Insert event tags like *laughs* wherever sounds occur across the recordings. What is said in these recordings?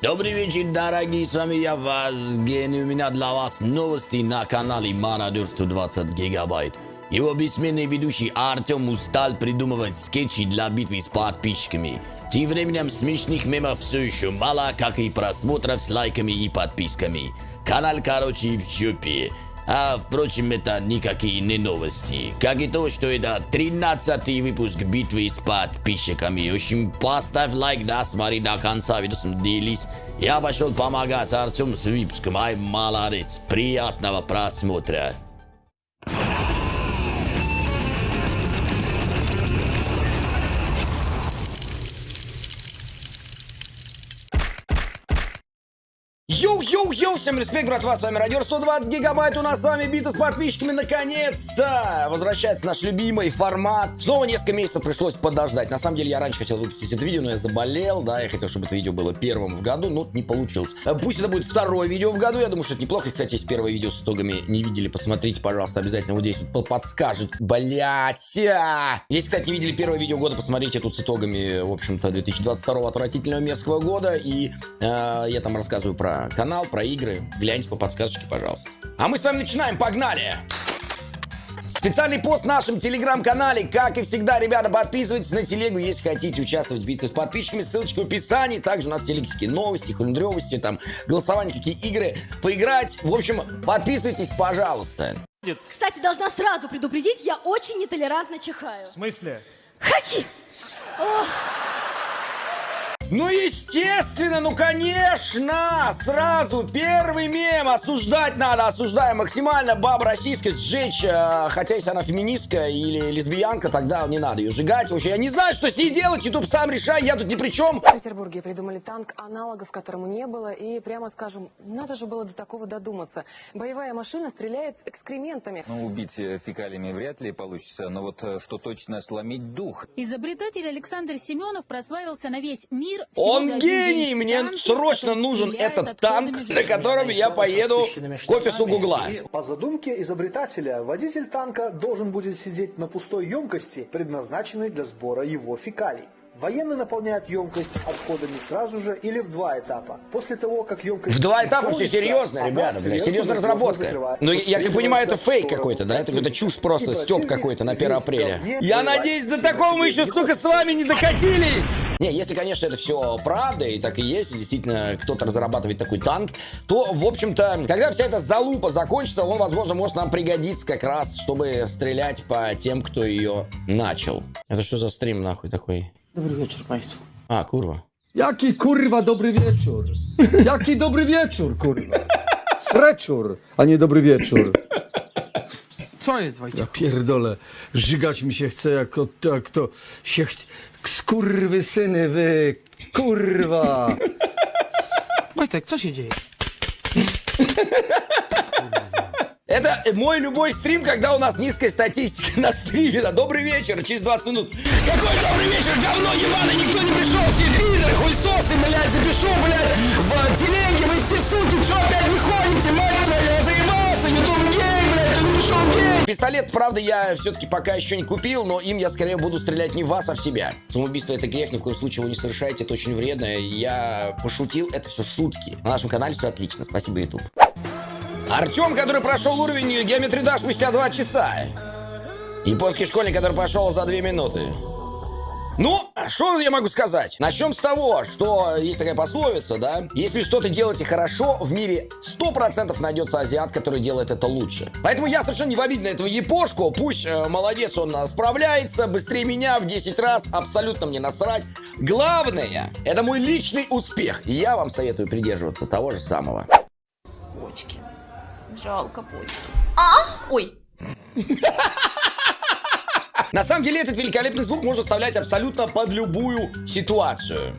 Добрый вечер, дорогие, с вами я, Вазген, и у меня для вас новости на канале Мародер 120 гигабайт. Его бессменный ведущий Артем устал придумывать скетчи для битвы с подписчиками. Тем временем смешных мемов все еще мало, как и просмотров с лайками и подписками. Канал, короче, в жопе. А, впрочем, это никакие не новости. Как и то, что это 13 выпуск битвы с подписчиками. В общем, поставь лайк, да, смотри до конца, видосом делись. Я пошел помогать Артем с выпуском. Ай, молодец. Приятного просмотра. Всем респект, братва, с вами Радиор 120 гигабайт, у нас с вами битва с подписчиками, наконец-то! Возвращается наш любимый формат. Снова несколько месяцев пришлось подождать. На самом деле, я раньше хотел выпустить это видео, но я заболел, да, я хотел, чтобы это видео было первым в году, но не получилось. Э, пусть это будет второе видео в году, я думаю, что это неплохо. Кстати, если первое видео с итогами не видели, посмотрите, пожалуйста, обязательно вот здесь вот подскажет. Блять! Если, кстати, не видели первое видео года, посмотрите тут с итогами, в общем-то, 2022 отвратительного мерзкого года, и э, я там рассказываю про канал, про игры. Гляньте по подсказочке, пожалуйста. А мы с вами начинаем, погнали! Специальный пост в нашем телеграм-канале. Как и всегда, ребята, подписывайтесь на телегу, если хотите участвовать в битве с подписчиками. Ссылочка в описании. Также у нас телегские новости, хрундревости, там, голосование, какие игры поиграть. В общем, подписывайтесь, пожалуйста. Кстати, должна сразу предупредить, я очень нетолерантно чихаю. В смысле? Хачи! Ох. Ну, естественно, ну, конечно, сразу первый мем осуждать надо, осуждаем максимально баб российской сжечь, э, хотя если она феминистка или лесбиянка, тогда не надо ее сжигать. Вообще, я не знаю, что с ней делать, YouTube сам решай, я тут ни при чем. В Петербурге придумали танк, аналогов которому не было, и прямо скажем, надо же было до такого додуматься. Боевая машина стреляет экскрементами. Ну, убить э, фекалиями вряд ли получится, но вот э, что точно сломить дух. Изобретатель Александр Семенов прославился на весь мир. Он гений! Мне срочно нужен этот танк, на котором я поеду к офису Гугла. По задумке изобретателя, водитель танка должен будет сидеть на пустой емкости, предназначенной для сбора его фекалий. Военные наполняют емкость отходами сразу же или в два этапа. После того, как емкость... В два этапа все серьезно, ребята, блядь, серьезная разработка. Но я как понимаю, это фейк какой-то, да? Это какой-то чушь просто, степ какой-то на 1 апреля. Я надеюсь, до такого мы еще, сука, с вами не докатились! Не, если, конечно, это все правда, и так и есть, и действительно кто-то разрабатывает такой танк, то, в общем-то, когда вся эта залупа закончится, он, возможно, может нам пригодиться как раз, чтобы стрелять по тем, кто ее начал. Это что за стрим, нахуй, такой? Dobry wieczór Państwu. A, kurwa. Jaki kurwa dobry wieczór? Jaki dobry wieczór, kurwa? Sreczur, a nie dobry wieczór. Co jest, Wojciech? Ja pierdolę, żygać mi się chce jak, od- jak to się ch... Skurwy syny wy, kurwa! Wojtek, co się dzieje? Это мой любой стрим, когда у нас низкая статистика на стриме. Да, добрый вечер, через 20 минут. Какой добрый вечер, говно ебаное, никто не пришел, все пидоры, хуйсосы, блядь, запишу, блядь, в телеге, вы все суки, что опять выходите, мать твою, я заебался, ютуб гей, блядь, не пришел гей. Пистолет, правда, я все-таки пока еще не купил, но им я скорее буду стрелять не в вас, а в себя. Самоубийство это грех, ни в коем случае его не совершайте, это очень вредно. Я пошутил, это все шутки. На нашем канале все отлично, спасибо, YouTube. Артем, который прошел уровень геометрии да спустя два часа. Японский школьник, который прошел за две минуты. Ну, что я могу сказать? Начнем с того, что есть такая пословица, да? Если что-то делаете хорошо, в мире 100% найдется азиат, который делает это лучше. Поэтому я совершенно не в обиде на этого япошку. Пусть э, молодец, он э, справляется быстрее меня в 10 раз. Абсолютно мне насрать. Главное, это мой личный успех. И я вам советую придерживаться того же самого. Почки. Жалко почки. А? Ой. *laughs* На самом деле этот великолепный звук можно вставлять абсолютно под любую ситуацию.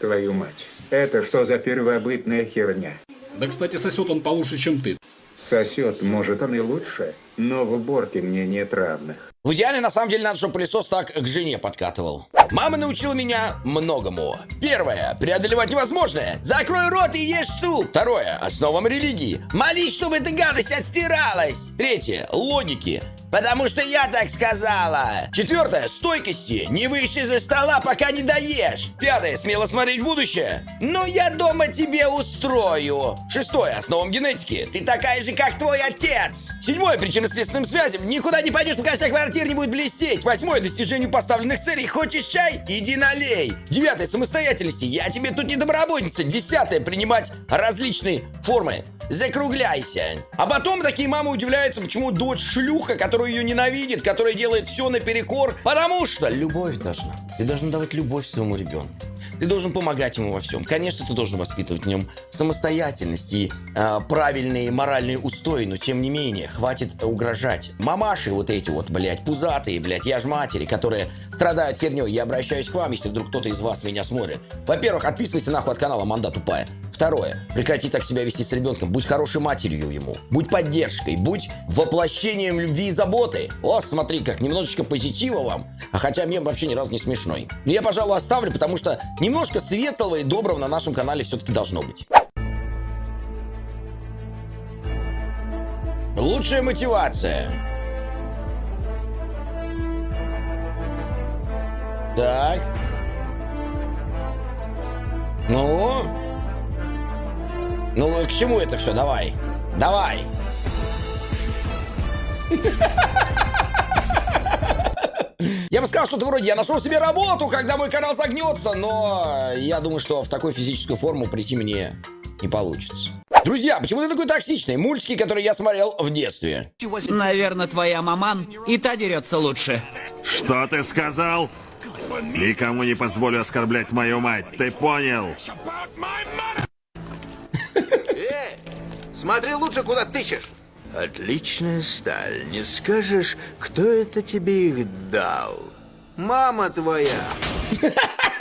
Твою мать. Это что за первобытная херня? Да, кстати, сосет он получше, чем ты. Сосет, может, он и лучше, но в уборке мне нет равных. В идеале, на самом деле, надо, чтобы пылесос так к жене подкатывал. Мама научила меня многому. Первое. Преодолевать невозможное. Закрой рот и ешь суп. Второе. Основам религии. Молись, чтобы эта гадость отстиралась. Третье. Логики. Потому что я так сказала. Четвертое. Стойкости. Не выйти за стола, пока не доешь. Пятое. Смело смотреть в будущее. Ну, я дома тебе устрою. Шестое. Основам генетики. Ты такая же, как твой отец. Седьмое. Причинно-следственным связям. Никуда не пойдешь, пока вся квартира не будет блестеть. Восьмое. Достижению поставленных целей. Хочешь чай? Иди налей. Девятое. Самостоятельности. Я тебе тут не добровольница. Десятое. Принимать различные формы. Закругляйся. А потом такие мамы удивляются, почему дочь шлюха, которая ее ненавидит, которая делает все наперекор. Потому что любовь должна. Ты должен давать любовь своему ребенку. Ты должен помогать ему во всем. Конечно, ты должен воспитывать в нем самостоятельность и э, правильные моральные устои, но тем не менее, хватит угрожать. Мамаши вот эти вот, блядь, пузатые, блядь, я ж матери, которые страдают херней. Я обращаюсь к вам, если вдруг кто-то из вас меня смотрит. Во-первых, отписывайся нахуй от канала «Манда тупая». Второе. Прекрати так себя вести с ребенком. Будь хорошей матерью ему. Будь поддержкой. Будь воплощением любви и заботы. О, смотри, как немножечко позитива вам. А хотя мем вообще ни разу не смешной. Но я, пожалуй, оставлю, потому что немножко светлого и доброго на нашем канале все-таки должно быть. Лучшая мотивация. Так. Ну? Ну, к чему это все? Давай. Давай. Я бы сказал что-то вроде «Я нашел себе работу, когда мой канал загнется», но я думаю, что в такую физическую форму прийти мне не получится. Друзья, почему ты такой токсичный? Мультики, которые я смотрел в детстве. Наверное, твоя маман и та дерется лучше. Что ты сказал? Никому не позволю оскорблять мою мать, ты понял? Смотри лучше, куда тычешь. Отличная сталь. Не скажешь, кто это тебе их дал? Мама твоя. *laughs*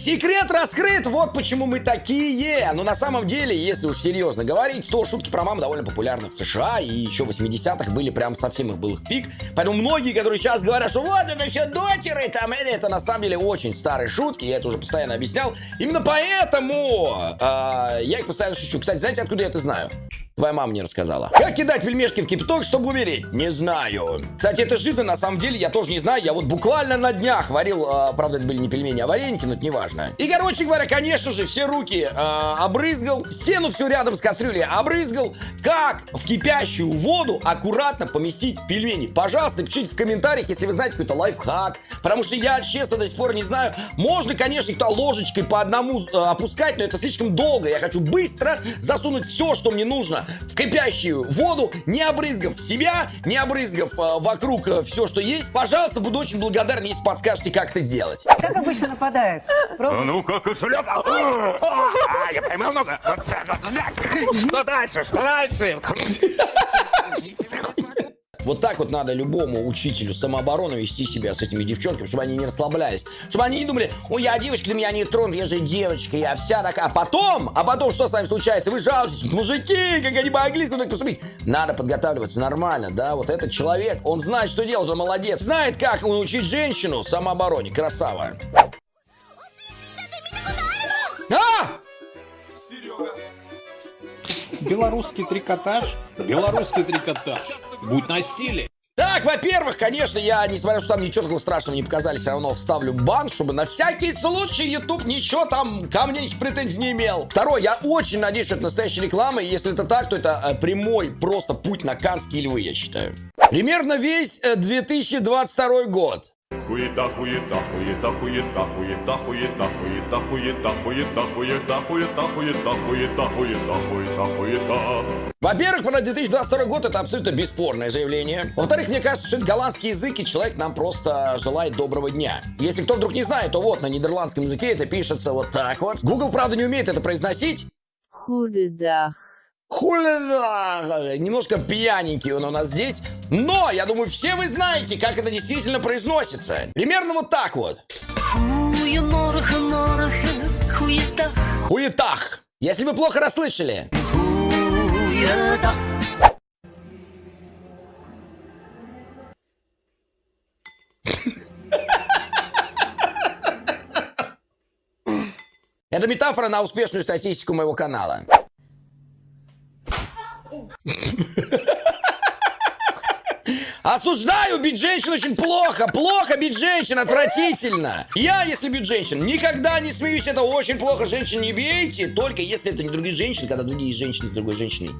Секрет раскрыт, вот почему мы такие. Но на самом деле, если уж серьезно говорить, то шутки про маму довольно популярны в США. И еще в 80-х были прям совсем их был их пик. Поэтому многие, которые сейчас говорят, что вот это все дотеры, там, или это на самом деле очень старые шутки. Я это уже постоянно объяснял. Именно поэтому э, я их постоянно шучу. Кстати, знаете, откуда я это знаю? Твоя мама мне рассказала. Как кидать пельмешки в кипяток, чтобы умереть? Не знаю. Кстати, это жизнь, на самом деле, я тоже не знаю. Я вот буквально на днях варил, э, правда, это были не пельмени, а вареники, но это не важно. И, короче говоря, конечно же, все руки э, обрызгал, стену все рядом с кастрюлей обрызгал. Как в кипящую воду аккуратно поместить пельмени? Пожалуйста, пишите в комментариях, если вы знаете какой-то лайфхак. Потому что я, честно, до сих пор не знаю. Можно, конечно, кто ложечкой по одному э, опускать, но это слишком долго. Я хочу быстро засунуть все, что мне нужно в кипящую воду, не обрызгав себя, не обрызгав э, вокруг э, все, что есть. Пожалуйста, буду очень благодарен, если подскажете, как это делать. Как обычно нападает? ну-ка, кошелек. Я поймал много. Что дальше? Что дальше? *laughs* Вот так вот надо любому учителю самообороны вести себя с этими девчонками, чтобы они не расслаблялись. Чтобы они не думали, ой, я девочка, ты меня не тронут, я же девочка, я вся такая. А потом, а потом что с вами случается? Вы жалуетесь, мужики, как они могли со мной поступить. Надо подготавливаться нормально, да, вот этот человек, он знает, что делать, он молодец. Знает, как научить женщину самообороне, красава. А! Белорусский трикотаж. Белорусский трикотаж. Будь на стиле. Так, во-первых, конечно, я, несмотря на то, что там ничего такого страшного не показали, все равно вставлю бан, чтобы на всякий случай YouTube ничего там ко мне никаких претензий не имел. Второе, я очень надеюсь, что это настоящая реклама, и если это так, то это э, прямой просто путь на Канские львы, я считаю. Примерно весь э, 2022 год. Хуета, хуета, хуета, хуета, хуета, хуета, хуета, хуета, хуета, хуета, хуета, хуета, хуета, хуета, хуета, хуета. Во-первых, про 2022 год это абсолютно бесспорное заявление. Во-вторых, мне кажется, что это голландский язык, и человек нам просто желает доброго дня. Если кто вдруг не знает, то вот на нидерландском языке это пишется вот так вот. Google, правда, не умеет это произносить. Худедах. Хуля, немножко пьяненький он у нас здесь, но я думаю, все вы знаете, как это действительно произносится. Примерно вот так вот. Хуетах. Если вы плохо расслышали. *laughs* Это метафора на успешную статистику моего канала. Осуждаю, бить женщин очень плохо. Плохо бить женщин, отвратительно. Я, если бить женщин, никогда не смеюсь. Это очень плохо. Женщин не бейте. Только если это не другие женщины, когда другие женщины с другой женщиной.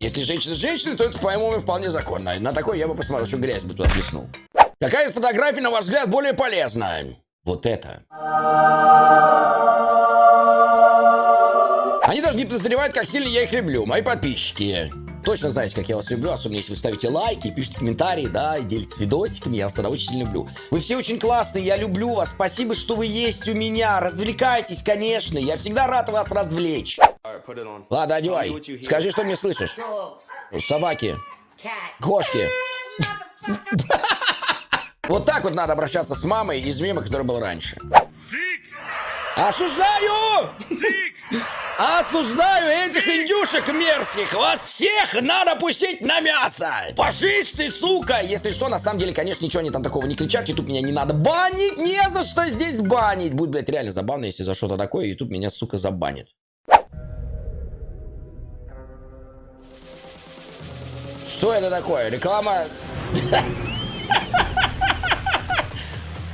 Если женщина с женщиной, то это, по-моему, вполне законно. На такой я бы посмотрел, что грязь бы туда плеснул. Какая из фотографий, на ваш взгляд, более полезна? Вот это. Они даже не подозревают, как сильно я их люблю. Мои подписчики. Точно знаете, как я вас люблю, особенно если вы ставите лайки, пишите комментарии, да, и делитесь видосиками, я вас тогда очень сильно люблю. Вы все очень классные, я люблю вас, спасибо, что вы есть у меня, развлекайтесь, конечно, я всегда рад вас развлечь. Ладно, одевай, скажи, что мне слышишь. Собаки, кошки. *laughs* Вот так вот надо обращаться с мамой из мема, который был раньше. Осуждаю! Осуждаю этих индюшек мерзких! Вас всех надо пустить на мясо! Фашисты, сука! Если что, на самом деле, конечно, ничего они там такого не кричат. Ютуб меня не надо банить! Не за что здесь банить! Будет, блядь, реально забавно, если за что-то такое, Ютуб меня, сука, забанит. Что это такое? Реклама... *laughs*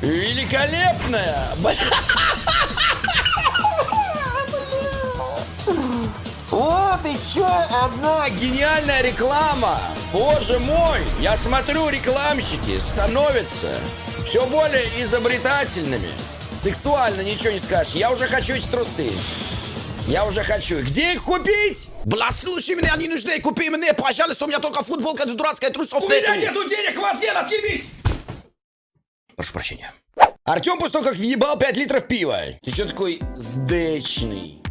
Великолепная! *laughs* Вот еще одна гениальная реклама. Боже мой, я смотрю, рекламщики становятся все более изобретательными. Сексуально ничего не скажешь. Я уже хочу эти трусы. Я уже хочу. Где их купить? Блядь, слушай меня, не нужны. Купи мне, пожалуйста. У меня только футболка дурацкая, трусов У меня нету денег, вас нет, отъебись! Прошу прощения. Артем после того, как въебал 5 литров пива. Ты что такой сдечный?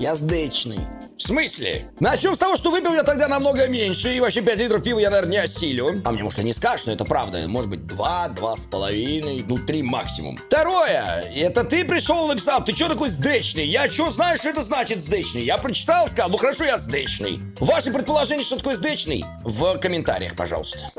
Я сдечный. В смысле? Начнем с того, что выпил я тогда намного меньше, и вообще 5 литров пива я, наверное, не осилю. А мне, может, и не скажешь, но это правда. Может быть, 2, 2,5, ну, 3 максимум. Второе, это ты пришел и написал, ты что такой сдечный? Я что знаю, что это значит сдечный? Я прочитал, сказал, ну хорошо, я сдечный. Ваши предположения, что такое сдечный? В комментариях, пожалуйста.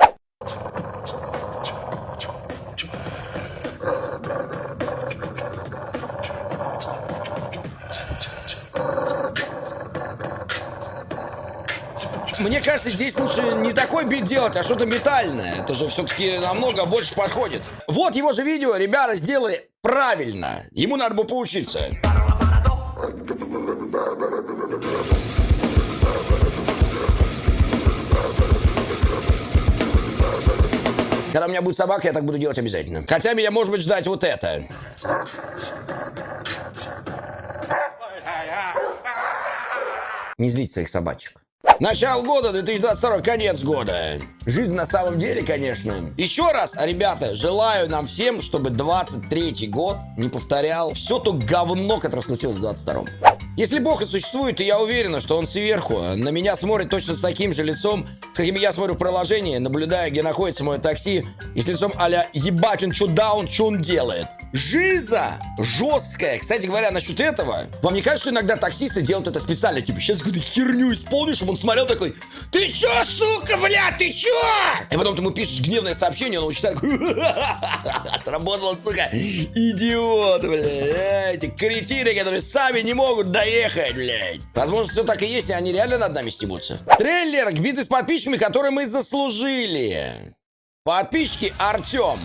Кажется, здесь лучше не такой бит делать, а что-то метальное. Это же все-таки намного больше подходит. Вот его же видео ребята сделали правильно. Ему надо бы поучиться. Когда у меня будет собака, я так буду делать обязательно. Хотя меня может быть ждать вот это. Не злить своих собачек. Начало года, 2022, конец года. Жизнь на самом деле, конечно. Еще раз, ребята, желаю нам всем, чтобы 23 год не повторял все то говно, которое случилось в 22 если Бог и существует, то я уверена, что он сверху. На меня смотрит точно с таким же лицом, с каким я смотрю в приложении, наблюдая, где находится мое такси, и с лицом а-ля «Ебать, он что даун, что он делает?» Жиза жесткая. Кстати говоря, насчет этого, вам не кажется, что иногда таксисты делают это специально? Типа, сейчас какую-то херню исполнишь, чтобы он смотрел такой «Ты чё, сука, бля, ты чё?» И потом ты ему пишешь гневное сообщение, он его читает Сработало, сука, идиот, бля, эти кретины, которые сами не могут доехать, блядь. Возможно, все так и есть, и они реально над нами стебутся. Трейлер к битве с подписчиками, который мы заслужили. Подписчики Артем.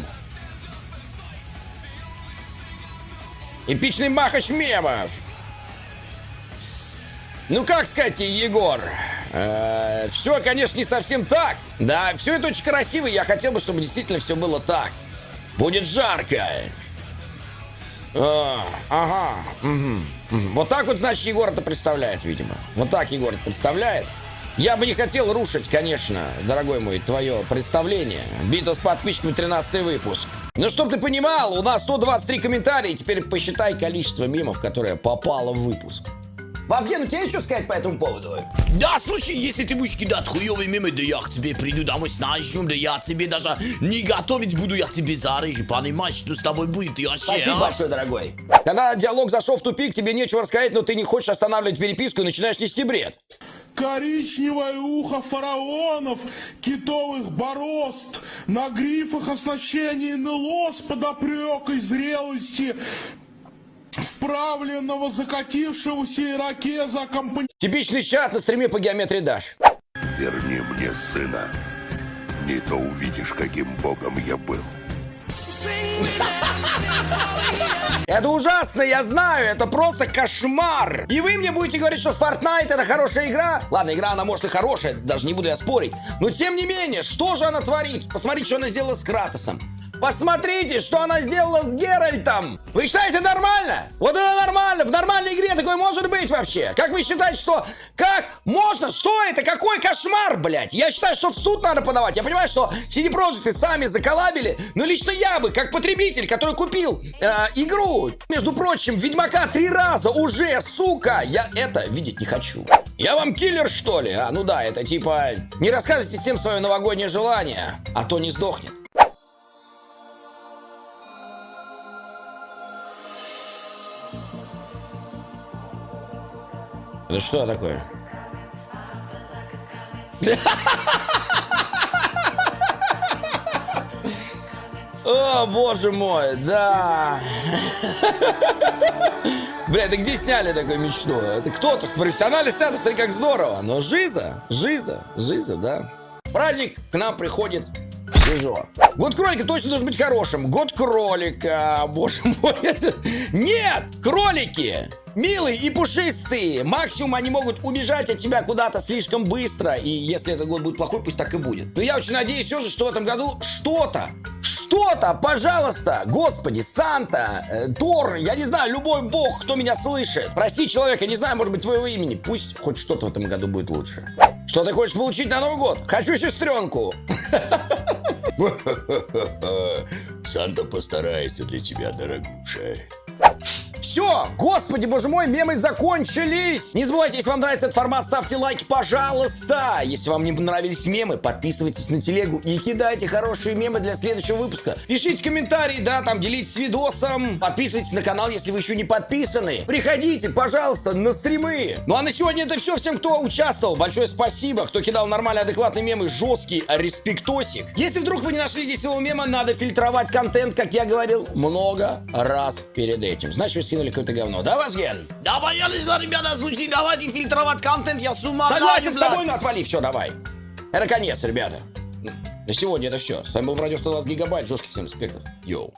Эпичный махач мемов. Ну как сказать, Егор? Э, все, конечно, не совсем так. Да, все это очень красиво. Я хотел бы, чтобы действительно все было так. Будет жарко. А, ага. Угу, угу. Вот так вот, значит, Егор это представляет, видимо. Вот так Егор это представляет. Я бы не хотел рушить, конечно, дорогой мой, твое представление. Битва с подписчиками, 13 выпуск. Ну, чтоб ты понимал, у нас 123 комментария, теперь посчитай количество мемов, которое попало в выпуск. Вовген, у тебя есть что сказать по этому поводу? Да, слушай, если ты будешь кидать хуёвые мемы, да я к тебе приду домой с ножом, да я тебе даже не готовить буду, я тебе зарежу, понимаешь, что с тобой будет и вообще, Спасибо а? большое, дорогой. Когда диалог зашел в тупик, тебе нечего рассказать, но ты не хочешь останавливать переписку и начинаешь нести бред. Коричневое ухо фараонов, китовых борозд, на грифах оснащение НЛО с подопрекой зрелости, вправленного закатившегося ирокеза аккомпани... Типичный чат на стриме по геометрии Даш. Верни мне сына. Моргни, то увидишь, каким богом я был. Это ужасно, я знаю, это просто кошмар. И вы мне будете говорить, что Fortnite это хорошая игра? Ладно, игра она может и хорошая, даже не буду я спорить. Но тем не менее, что же она творит? Посмотрите, что она сделала с Кратосом. Посмотрите, что она сделала с Геральтом. Вы считаете нормально? Вот это нормально. В нормальной игре такое может быть вообще. Как вы считаете, что... Как можно? Что это? Какой кошмар, блядь? Я считаю, что в суд надо подавать. Я понимаю, что CD Projekt сами заколабили. Но лично я бы, как потребитель, который купил э, игру, между прочим, Ведьмака три раза уже, сука, я это видеть не хочу. Я вам киллер, что ли? А, ну да, это типа... Не рассказывайте всем свое новогоднее желание, а то не сдохнет. Это что такое? О, боже мой, да. Бля, это где сняли такую мечту? Это кто-то профессионально снято, смотри, как здорово. Но жиза, жиза, жиза, да. Праздник к нам приходит в СИЗО. Год кролика точно должен быть хорошим. Год кролика, боже мой. *laughs* Нет, кролики милые и пушистые. Максимум они могут убежать от тебя куда-то слишком быстро. И если этот год будет плохой, пусть так и будет. Но я очень надеюсь все же, что в этом году что-то, что-то, пожалуйста, господи, Санта, э, Тор, я не знаю, любой бог, кто меня слышит. Прости человека, не знаю, может быть, твоего имени. Пусть хоть что-то в этом году будет лучше. Что ты хочешь получить на Новый год? Хочу сестренку. *laughs* Санта постарается для тебя, дорогуша. Все, господи, боже мой, мемы закончились. Не забывайте, если вам нравится этот формат, ставьте лайки, пожалуйста. Если вам не понравились мемы, подписывайтесь на телегу и кидайте хорошие мемы для следующего выпуска. Пишите комментарии, да, там делитесь видосом. Подписывайтесь на канал, если вы еще не подписаны. Приходите, пожалуйста, на стримы. Ну а на сегодня это все. Всем, кто участвовал, большое спасибо. Кто кидал нормальные, адекватные мемы, жесткий респектосик. Если вдруг вы не нашли здесь своего мема, надо фильтровать контент, как я говорил, много раз перед этим. Значит, вы скинули какое-то говно. Да, Вазген? Да, понятно, ребята, слушайте, давайте фильтровать контент, я с ума Согласен с тобой, ну отвали, все, давай. Это конец, ребята. На сегодня это все. С вами был Радио 120 Гигабайт, жестких всем респектов. Йоу.